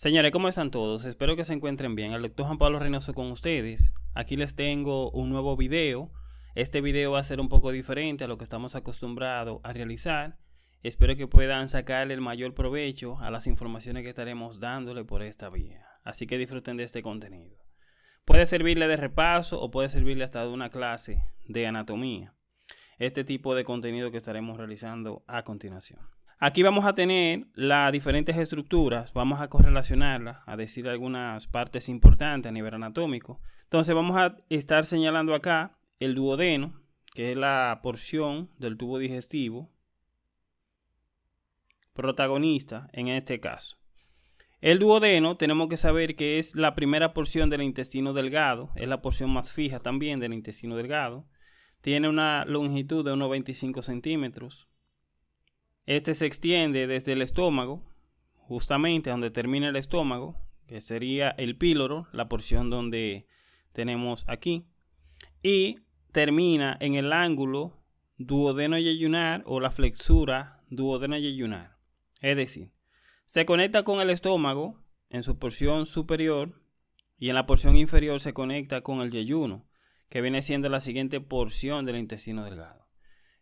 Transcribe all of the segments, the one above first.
Señores, ¿cómo están todos? Espero que se encuentren bien. El doctor Juan Pablo Reynoso con ustedes. Aquí les tengo un nuevo video. Este video va a ser un poco diferente a lo que estamos acostumbrados a realizar. Espero que puedan sacarle el mayor provecho a las informaciones que estaremos dándole por esta vía. Así que disfruten de este contenido. Puede servirle de repaso o puede servirle hasta de una clase de anatomía. Este tipo de contenido que estaremos realizando a continuación. Aquí vamos a tener las diferentes estructuras, vamos a correlacionarlas, a decir algunas partes importantes a nivel anatómico. Entonces vamos a estar señalando acá el duodeno, que es la porción del tubo digestivo protagonista en este caso. El duodeno tenemos que saber que es la primera porción del intestino delgado, es la porción más fija también del intestino delgado. Tiene una longitud de unos 25 centímetros, este se extiende desde el estómago, justamente donde termina el estómago, que sería el píloro, la porción donde tenemos aquí, y termina en el ángulo duodeno yeyunar o la flexura duodeno yeyunar. Es decir, se conecta con el estómago en su porción superior y en la porción inferior se conecta con el yeyuno, que viene siendo la siguiente porción del intestino delgado.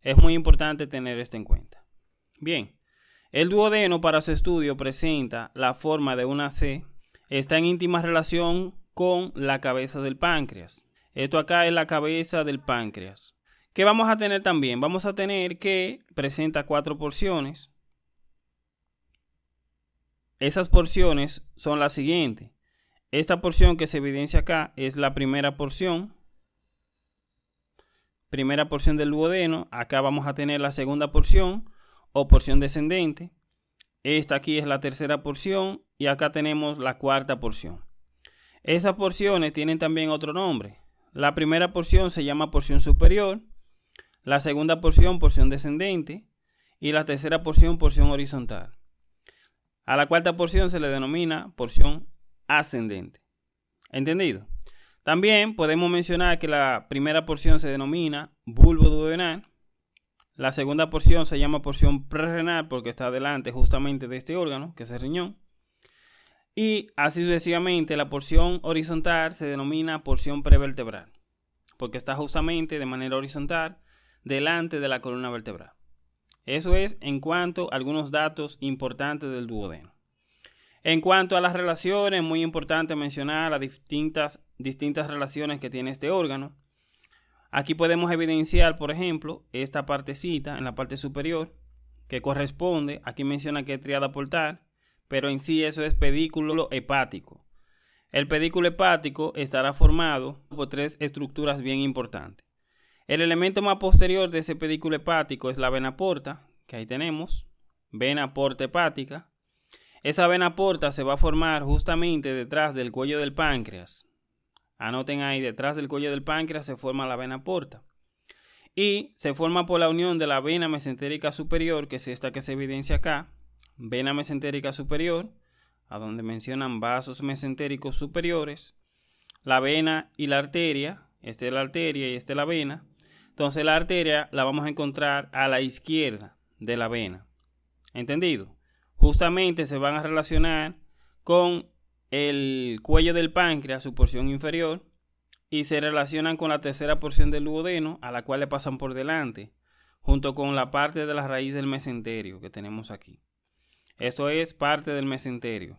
Es muy importante tener esto en cuenta. Bien, el duodeno para su estudio presenta la forma de una C, está en íntima relación con la cabeza del páncreas. Esto acá es la cabeza del páncreas. ¿Qué vamos a tener también? Vamos a tener que presenta cuatro porciones. Esas porciones son las siguientes. Esta porción que se evidencia acá es la primera porción. Primera porción del duodeno. Acá vamos a tener la segunda porción o porción descendente. Esta aquí es la tercera porción y acá tenemos la cuarta porción. Esas porciones tienen también otro nombre. La primera porción se llama porción superior, la segunda porción porción descendente y la tercera porción porción horizontal. A la cuarta porción se le denomina porción ascendente. ¿Entendido? También podemos mencionar que la primera porción se denomina bulbo duodenal, la segunda porción se llama porción prerrenal porque está delante justamente de este órgano, que es el riñón. Y así sucesivamente, la porción horizontal se denomina porción prevertebral, porque está justamente de manera horizontal delante de la columna vertebral. Eso es en cuanto a algunos datos importantes del duodeno. En cuanto a las relaciones, muy importante mencionar las distintas, distintas relaciones que tiene este órgano. Aquí podemos evidenciar, por ejemplo, esta partecita en la parte superior que corresponde, aquí menciona que es triada portal, pero en sí eso es pedículo hepático. El pedículo hepático estará formado por tres estructuras bien importantes. El elemento más posterior de ese pedículo hepático es la vena porta, que ahí tenemos, vena porta hepática. Esa vena porta se va a formar justamente detrás del cuello del páncreas, Anoten ahí, detrás del cuello del páncreas se forma la vena porta. Y se forma por la unión de la vena mesentérica superior, que es esta que se evidencia acá, vena mesentérica superior, a donde mencionan vasos mesentéricos superiores, la vena y la arteria, esta es la arteria y esta es la vena. Entonces la arteria la vamos a encontrar a la izquierda de la vena. ¿Entendido? Justamente se van a relacionar con el cuello del páncreas, su porción inferior, y se relacionan con la tercera porción del duodeno, a la cual le pasan por delante, junto con la parte de la raíz del mesenterio que tenemos aquí. Eso es parte del mesenterio.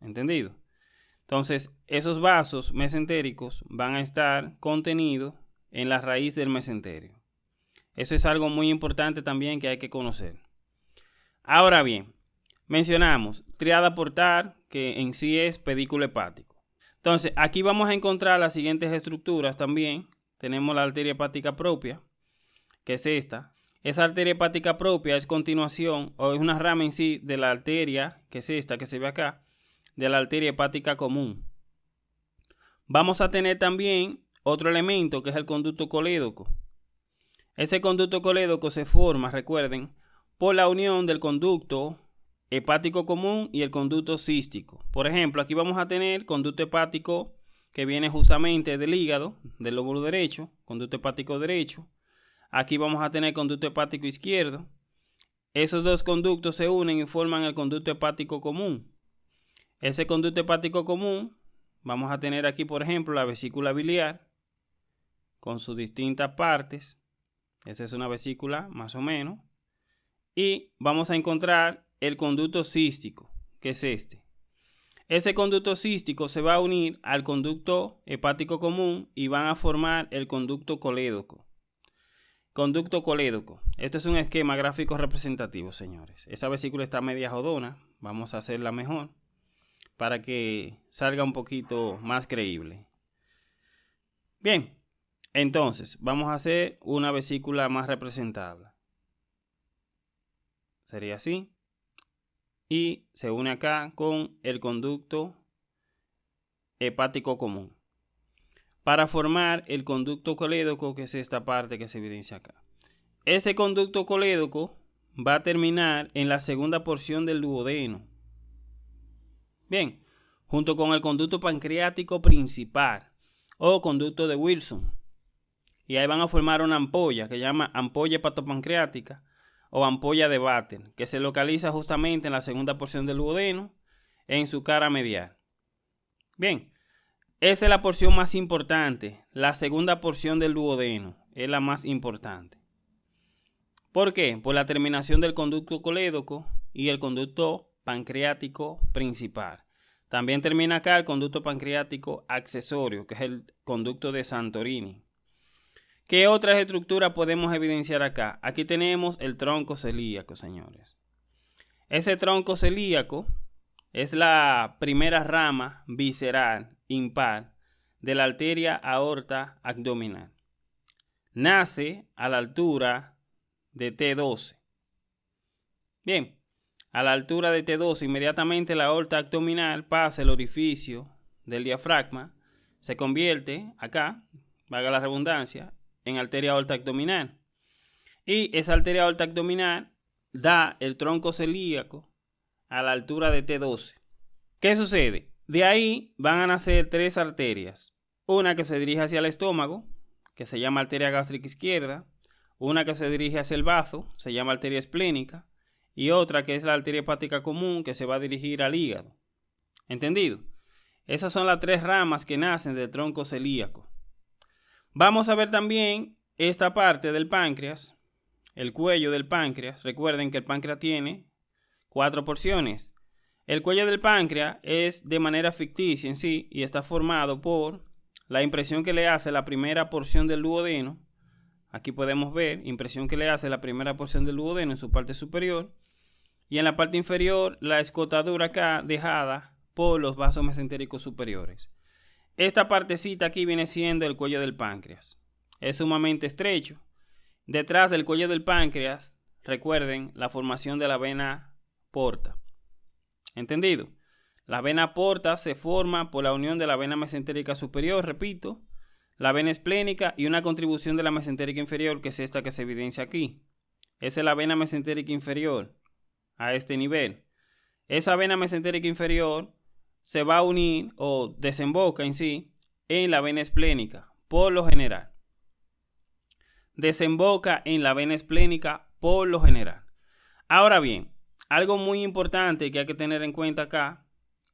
¿Entendido? Entonces, esos vasos mesentéricos van a estar contenidos en la raíz del mesenterio. Eso es algo muy importante también que hay que conocer. Ahora bien, mencionamos triada portal, que en sí es pedículo hepático. Entonces, aquí vamos a encontrar las siguientes estructuras también. Tenemos la arteria hepática propia, que es esta. Esa arteria hepática propia es continuación o es una rama en sí de la arteria, que es esta que se ve acá, de la arteria hepática común. Vamos a tener también otro elemento que es el conducto colédoco. Ese conducto colédoco se forma, recuerden, por la unión del conducto hepático común y el conducto cístico. Por ejemplo, aquí vamos a tener conducto hepático que viene justamente del hígado, del lóbulo derecho, conducto hepático derecho. Aquí vamos a tener conducto hepático izquierdo. Esos dos conductos se unen y forman el conducto hepático común. Ese conducto hepático común, vamos a tener aquí, por ejemplo, la vesícula biliar con sus distintas partes. Esa es una vesícula más o menos. Y vamos a encontrar el conducto cístico, que es este. Ese conducto cístico se va a unir al conducto hepático común y van a formar el conducto colédoco. Conducto colédoco. Esto es un esquema gráfico representativo, señores. Esa vesícula está media jodona. Vamos a hacerla mejor para que salga un poquito más creíble. Bien, entonces vamos a hacer una vesícula más representable. Sería así. Y se une acá con el conducto hepático común para formar el conducto colédoco, que es esta parte que se evidencia acá. Ese conducto colédoco va a terminar en la segunda porción del duodeno. Bien, junto con el conducto pancreático principal o conducto de Wilson. Y ahí van a formar una ampolla que se llama ampolla hepatopancreática o ampolla de Batten, que se localiza justamente en la segunda porción del duodeno en su cara medial. Bien, esa es la porción más importante. La segunda porción del duodeno es la más importante. ¿Por qué? Por la terminación del conducto colédoco y el conducto pancreático principal. También termina acá el conducto pancreático accesorio, que es el conducto de Santorini. ¿Qué otras estructuras podemos evidenciar acá? Aquí tenemos el tronco celíaco, señores. Ese tronco celíaco es la primera rama visceral impar de la arteria aorta abdominal. Nace a la altura de T12. Bien, a la altura de T12, inmediatamente la aorta abdominal pasa el orificio del diafragma, se convierte acá, valga la redundancia, en arteria aorta abdominal. Y esa arteria aorta abdominal da el tronco celíaco a la altura de T12. ¿Qué sucede? De ahí van a nacer tres arterias. Una que se dirige hacia el estómago, que se llama arteria gástrica izquierda. Una que se dirige hacia el bazo, se llama arteria esplénica. Y otra que es la arteria hepática común, que se va a dirigir al hígado. ¿Entendido? Esas son las tres ramas que nacen del tronco celíaco. Vamos a ver también esta parte del páncreas, el cuello del páncreas. Recuerden que el páncreas tiene cuatro porciones. El cuello del páncreas es de manera ficticia en sí y está formado por la impresión que le hace la primera porción del duodeno. Aquí podemos ver impresión que le hace la primera porción del duodeno en su parte superior. Y en la parte inferior la escotadura acá dejada por los vasos mesentéricos superiores. Esta partecita aquí viene siendo el cuello del páncreas. Es sumamente estrecho. Detrás del cuello del páncreas, recuerden la formación de la vena porta. ¿Entendido? La vena porta se forma por la unión de la vena mesentérica superior, repito, la vena esplénica y una contribución de la mesentérica inferior, que es esta que se evidencia aquí. Esa es la vena mesentérica inferior a este nivel. Esa vena mesentérica inferior se va a unir o desemboca en sí en la vena esplénica, por lo general. Desemboca en la vena esplénica por lo general. Ahora bien, algo muy importante que hay que tener en cuenta acá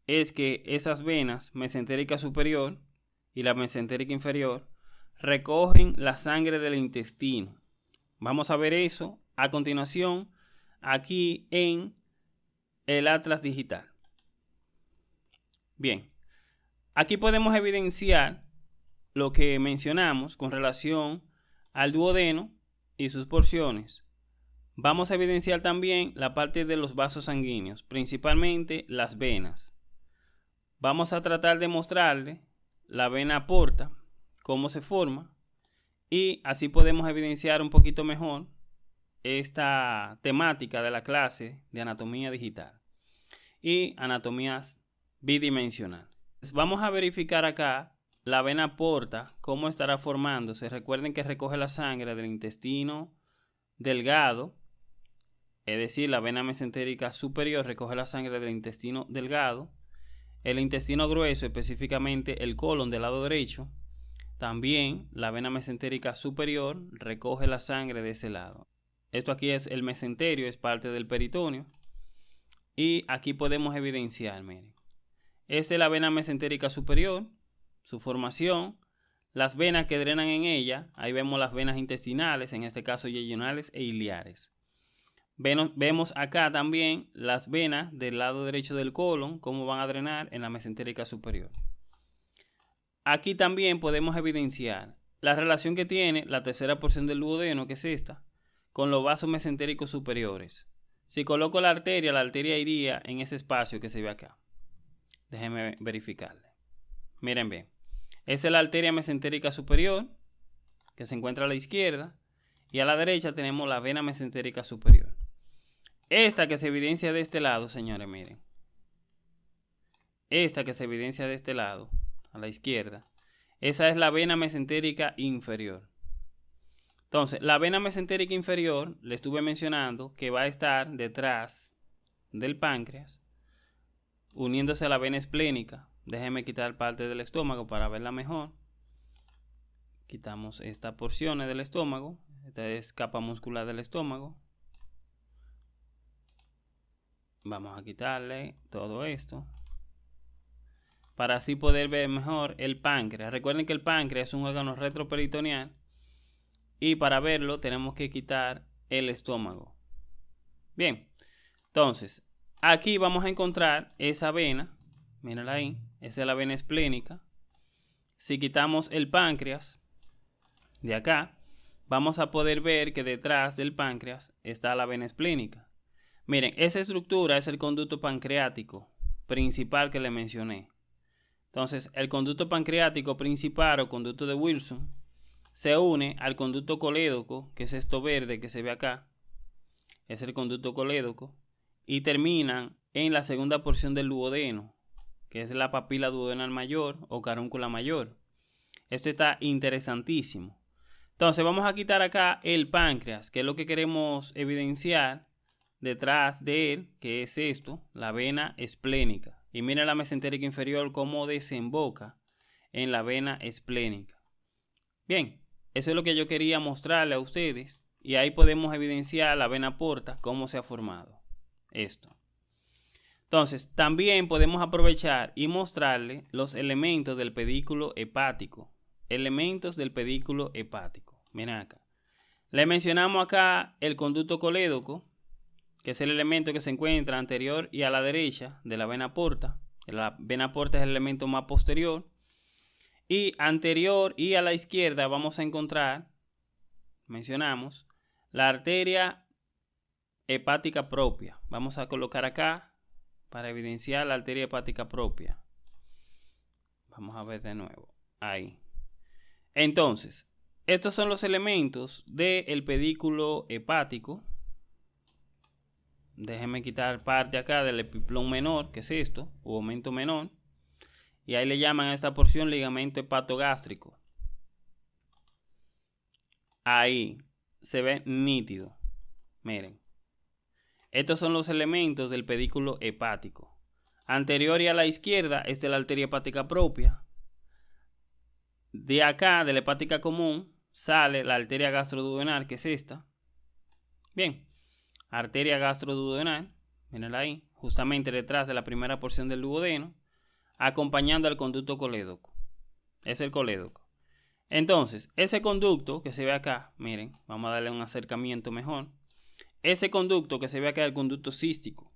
es que esas venas mesentérica superior y la mesentérica inferior recogen la sangre del intestino. Vamos a ver eso a continuación aquí en el atlas digital. Bien, aquí podemos evidenciar lo que mencionamos con relación al duodeno y sus porciones. Vamos a evidenciar también la parte de los vasos sanguíneos, principalmente las venas. Vamos a tratar de mostrarle la vena porta, cómo se forma, y así podemos evidenciar un poquito mejor esta temática de la clase de anatomía digital y anatomía bidimensional. Vamos a verificar acá la vena porta, cómo estará formándose. Recuerden que recoge la sangre del intestino delgado es decir, la vena mesentérica superior recoge la sangre del intestino delgado, el intestino grueso, específicamente el colon del lado derecho, también la vena mesentérica superior recoge la sangre de ese lado. Esto aquí es el mesenterio, es parte del peritoneo. Y aquí podemos evidenciar, miren. Es la vena mesentérica superior, su formación, las venas que drenan en ella, ahí vemos las venas intestinales, en este caso yeyunales e iliares. Vemos acá también las venas del lado derecho del colon, cómo van a drenar en la mesentérica superior. Aquí también podemos evidenciar la relación que tiene la tercera porción del duodeno, que es esta, con los vasos mesentéricos superiores. Si coloco la arteria, la arteria iría en ese espacio que se ve acá. Déjenme verificarle. Miren bien. Esa es la arteria mesentérica superior, que se encuentra a la izquierda. Y a la derecha tenemos la vena mesentérica superior. Esta que se evidencia de este lado, señores, miren. Esta que se evidencia de este lado, a la izquierda. Esa es la vena mesentérica inferior. Entonces, la vena mesentérica inferior, le estuve mencionando que va a estar detrás del páncreas, uniéndose a la vena esplénica. Déjenme quitar parte del estómago para verla mejor. Quitamos esta porción del estómago. Esta es capa muscular del estómago. Vamos a quitarle todo esto. Para así poder ver mejor el páncreas. Recuerden que el páncreas es un órgano retroperitoneal. Y para verlo tenemos que quitar el estómago. Bien. Entonces, aquí vamos a encontrar esa vena. Mírala ahí. Esa es la vena esplénica. Si quitamos el páncreas de acá, vamos a poder ver que detrás del páncreas está la vena esplénica. Miren, esa estructura es el conducto pancreático principal que le mencioné. Entonces, el conducto pancreático principal o conducto de Wilson se une al conducto colédoco, que es esto verde que se ve acá. Es el conducto colédoco. Y terminan en la segunda porción del duodeno, que es la papila duodenal mayor o carúncula mayor. Esto está interesantísimo. Entonces vamos a quitar acá el páncreas, que es lo que queremos evidenciar detrás de él, que es esto, la vena esplénica. Y mira la mesentérica inferior cómo desemboca en la vena esplénica. Bien, eso es lo que yo quería mostrarle a ustedes. Y ahí podemos evidenciar la vena porta, cómo se ha formado esto. Entonces, también podemos aprovechar y mostrarle los elementos del pedículo hepático. Elementos del pedículo hepático. Miren acá. Le mencionamos acá el conducto colédoco, que es el elemento que se encuentra anterior y a la derecha de la vena porta. La vena porta es el elemento más posterior. Y anterior y a la izquierda vamos a encontrar, mencionamos, la arteria hepática propia. Vamos a colocar acá para evidenciar la arteria hepática propia. Vamos a ver de nuevo. Ahí. Entonces, estos son los elementos del pedículo hepático. Déjenme quitar parte acá del epiplón menor, que es esto, u aumento menor. Y ahí le llaman a esta porción ligamento hepatogástrico. Ahí se ve nítido. Miren. Estos son los elementos del pedículo hepático. Anterior y a la izquierda es de la arteria hepática propia. De acá, de la hepática común, sale la arteria gastroduodenal, que es esta. Bien, arteria gastroduodenal, mirenla ahí, justamente detrás de la primera porción del duodeno, acompañando al conducto colédoco. Es el colédoco. Entonces, ese conducto que se ve acá, miren, vamos a darle un acercamiento mejor ese conducto que se ve acá es el conducto cístico.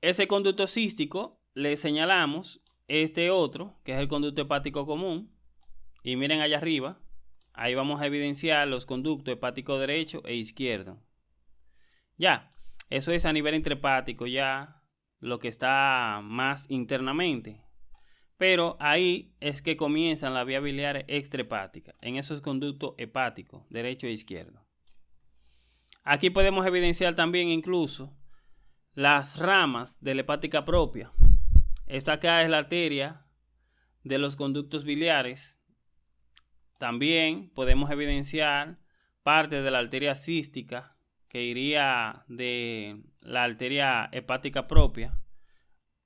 Ese conducto cístico le señalamos este otro, que es el conducto hepático común. Y miren allá arriba, ahí vamos a evidenciar los conductos hepático derecho e izquierdo. Ya, eso es a nivel intrahepático, ya lo que está más internamente. Pero ahí es que comienzan las vías biliares extrahepáticas, en esos conductos hepáticos, derecho e izquierdo. Aquí podemos evidenciar también incluso las ramas de la hepática propia. Esta acá es la arteria de los conductos biliares. También podemos evidenciar parte de la arteria cística que iría de la arteria hepática propia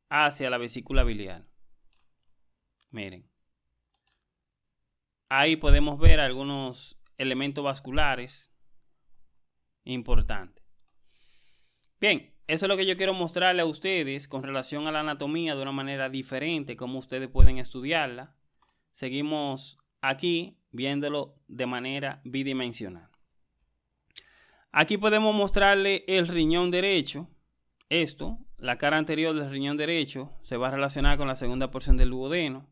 hacia la vesícula biliar. Miren. Ahí podemos ver algunos elementos vasculares importante. Bien, eso es lo que yo quiero mostrarle a ustedes con relación a la anatomía de una manera diferente, cómo ustedes pueden estudiarla. Seguimos aquí viéndolo de manera bidimensional. Aquí podemos mostrarle el riñón derecho. Esto, la cara anterior del riñón derecho, se va a relacionar con la segunda porción del duodeno.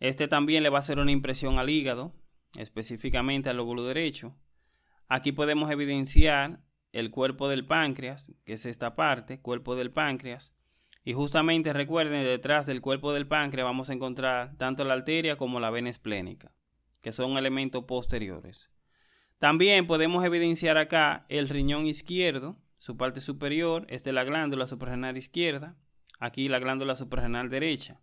Este también le va a hacer una impresión al hígado, específicamente al lóbulo derecho. Aquí podemos evidenciar el cuerpo del páncreas, que es esta parte, cuerpo del páncreas. Y justamente recuerden, detrás del cuerpo del páncreas vamos a encontrar tanto la arteria como la vena esplénica, que son elementos posteriores. También podemos evidenciar acá el riñón izquierdo, su parte superior, es de la glándula suprarrenal izquierda, aquí la glándula suprarrenal derecha.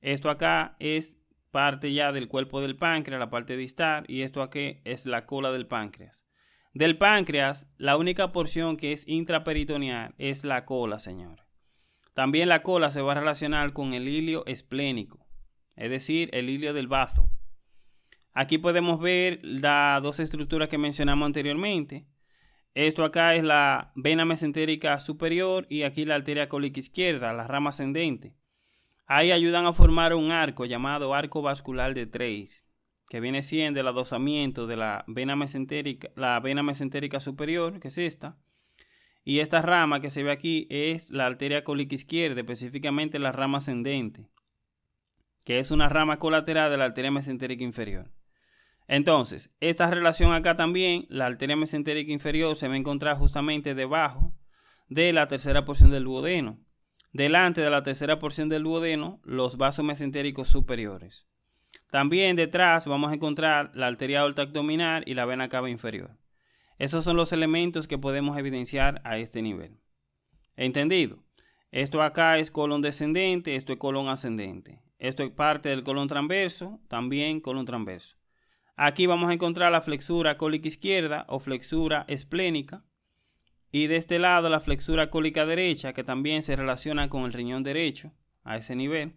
Esto acá es parte ya del cuerpo del páncreas, la parte distal, y esto aquí es la cola del páncreas. Del páncreas, la única porción que es intraperitoneal es la cola, señores. También la cola se va a relacionar con el hilio esplénico, es decir, el hilio del bazo. Aquí podemos ver las dos estructuras que mencionamos anteriormente. Esto acá es la vena mesentérica superior y aquí la arteria cólica izquierda, la rama ascendente. Ahí ayudan a formar un arco llamado arco vascular de Treis que viene siendo el adosamiento de la vena mesentérica, la vena mesentérica superior, que es esta. Y esta rama que se ve aquí es la arteria cólica izquierda, específicamente la rama ascendente, que es una rama colateral de la arteria mesentérica inferior. Entonces, esta relación acá también, la arteria mesentérica inferior se va a encontrar justamente debajo de la tercera porción del duodeno. Delante de la tercera porción del duodeno, los vasos mesentéricos superiores. También detrás vamos a encontrar la arteria aorta abdominal y la vena cava inferior. Esos son los elementos que podemos evidenciar a este nivel. ¿Entendido? Esto acá es colon descendente, esto es colon ascendente. Esto es parte del colon transverso, también colon transverso. Aquí vamos a encontrar la flexura cólica izquierda o flexura esplénica. Y de este lado la flexura cólica derecha, que también se relaciona con el riñón derecho a ese nivel.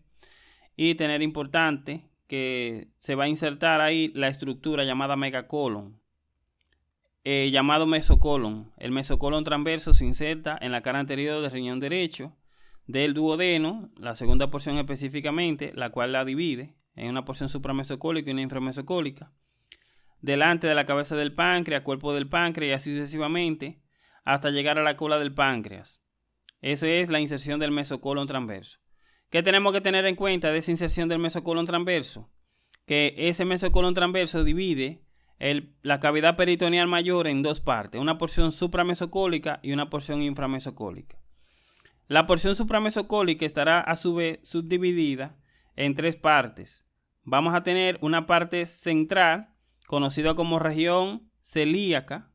Y tener importante que se va a insertar ahí la estructura llamada megacolon, eh, llamado mesocolon. El mesocolon transverso se inserta en la cara anterior del riñón derecho del duodeno, la segunda porción específicamente, la cual la divide en una porción supramesocólica y una inframesocólica, delante de la cabeza del páncreas, cuerpo del páncreas y así sucesivamente, hasta llegar a la cola del páncreas. Esa es la inserción del mesocolon transverso. ¿Qué tenemos que tener en cuenta de esa inserción del mesocolon transverso? Que ese mesocolon transverso divide la cavidad peritoneal mayor en dos partes, una porción supramesocólica y una porción inframesocólica. La porción supramesocólica estará a su vez subdividida en tres partes. Vamos a tener una parte central, conocida como región celíaca,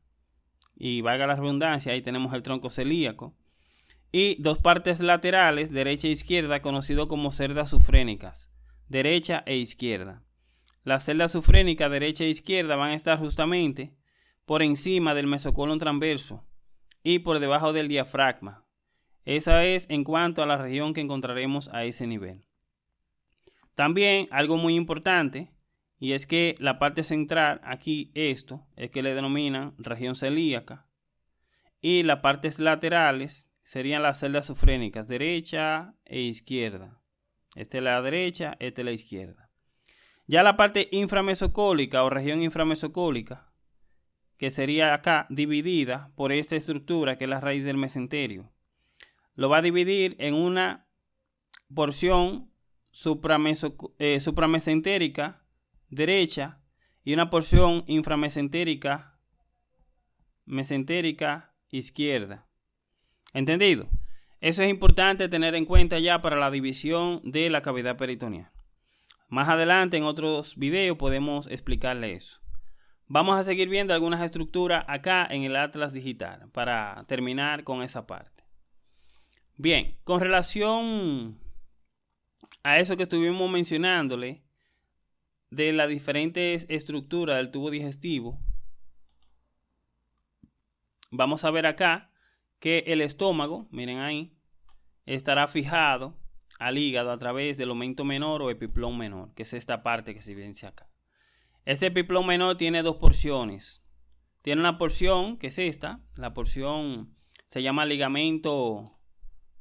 y valga la redundancia, ahí tenemos el tronco celíaco y dos partes laterales, derecha e izquierda, conocido como cerdas sufrénicas, derecha e izquierda. Las celdas sufrénicas derecha e izquierda van a estar justamente por encima del mesocolon transverso y por debajo del diafragma. Esa es en cuanto a la región que encontraremos a ese nivel. También algo muy importante y es que la parte central aquí esto es que le denominan región celíaca y las partes laterales serían las celdas sufrénicas, derecha e izquierda. Esta es la derecha, esta es la izquierda. Ya la parte inframesocólica o región inframesocólica, que sería acá dividida por esta estructura que es la raíz del mesenterio, lo va a dividir en una porción eh, supramesentérica derecha y una porción inframesentérica mesentérica izquierda. ¿Entendido? Eso es importante tener en cuenta ya para la división de la cavidad peritoneal. Más adelante en otros videos podemos explicarle eso. Vamos a seguir viendo algunas estructuras acá en el Atlas Digital para terminar con esa parte. Bien, con relación a eso que estuvimos mencionándole de las diferentes estructuras del tubo digestivo, vamos a ver acá que el estómago, miren ahí, estará fijado al hígado a través del aumento menor o epiplón menor, que es esta parte que se evidencia acá. Ese epiplón menor tiene dos porciones. Tiene una porción, que es esta, la porción se llama ligamento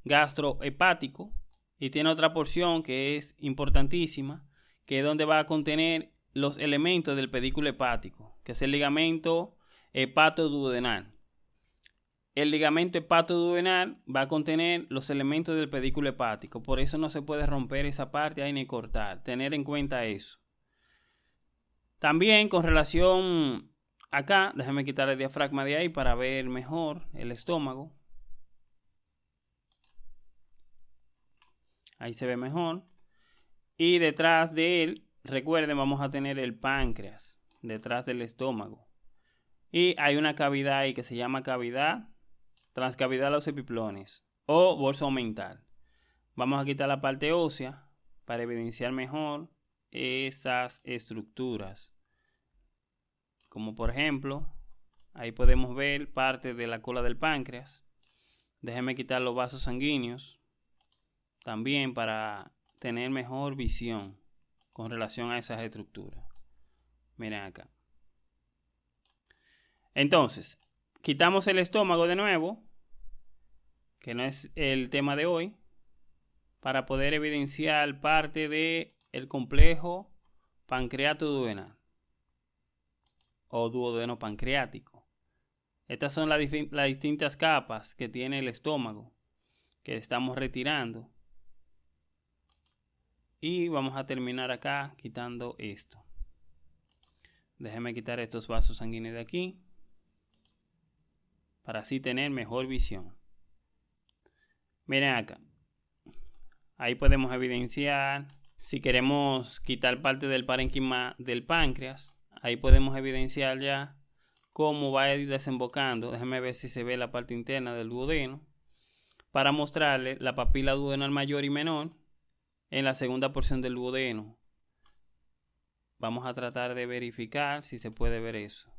gastrohepático y tiene otra porción que es importantísima, que es donde va a contener los elementos del pedículo hepático, que es el ligamento hepatoduodenal. El ligamento hepatoduodenal va a contener los elementos del pedículo hepático, por eso no se puede romper esa parte ahí ni cortar, tener en cuenta eso. También con relación acá, déjame quitar el diafragma de ahí para ver mejor el estómago. Ahí se ve mejor. Y detrás de él, recuerden, vamos a tener el páncreas, detrás del estómago. Y hay una cavidad ahí que se llama cavidad transcavidad de los epiplones o bolso mental. Vamos a quitar la parte ósea para evidenciar mejor esas estructuras. Como por ejemplo, ahí podemos ver parte de la cola del páncreas. Déjenme quitar los vasos sanguíneos también para tener mejor visión con relación a esas estructuras. Miren acá. Entonces, quitamos el estómago de nuevo, que no es el tema de hoy, para poder evidenciar parte del el complejo pancreato duodenal o duodeno pancreático. Estas son las, las distintas capas que tiene el estómago que estamos retirando. Y vamos a terminar acá quitando esto. Déjenme quitar estos vasos sanguíneos de aquí para así tener mejor visión. Miren acá. Ahí podemos evidenciar, si queremos quitar parte del parénquima del páncreas, ahí podemos evidenciar ya cómo va a ir desembocando. Déjenme ver si se ve la parte interna del duodeno. Para mostrarle la papila duodenal mayor y menor en la segunda porción del duodeno. Vamos a tratar de verificar si se puede ver eso.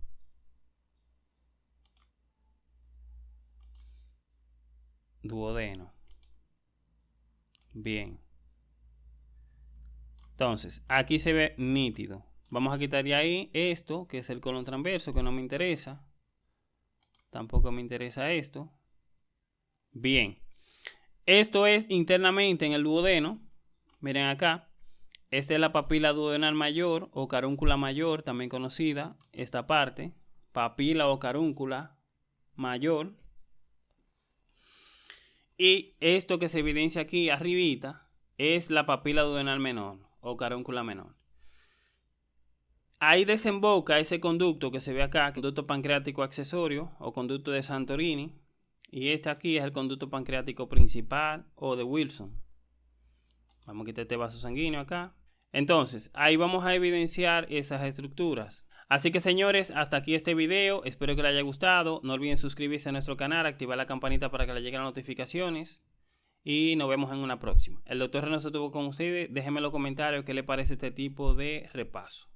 duodeno. Bien. Entonces, aquí se ve nítido. Vamos a quitar de ahí esto, que es el colon transverso, que no me interesa. Tampoco me interesa esto. Bien. Esto es internamente en el duodeno. Miren acá. Esta es la papila duodenal mayor o carúncula mayor, también conocida. Esta parte. Papila o carúncula mayor. Y esto que se evidencia aquí arribita es la papila duodenal menor o carúncula menor. Ahí desemboca ese conducto que se ve acá, conducto pancreático accesorio o conducto de Santorini. Y este aquí es el conducto pancreático principal o de Wilson. Vamos a quitar este vaso sanguíneo acá. Entonces, ahí vamos a evidenciar esas estructuras. Así que señores, hasta aquí este video. Espero que les haya gustado. No olviden suscribirse a nuestro canal, activar la campanita para que les lleguen las notificaciones. Y nos vemos en una próxima. El doctor Reno se tuvo con ustedes. Déjenme en los comentarios qué les parece este tipo de repaso.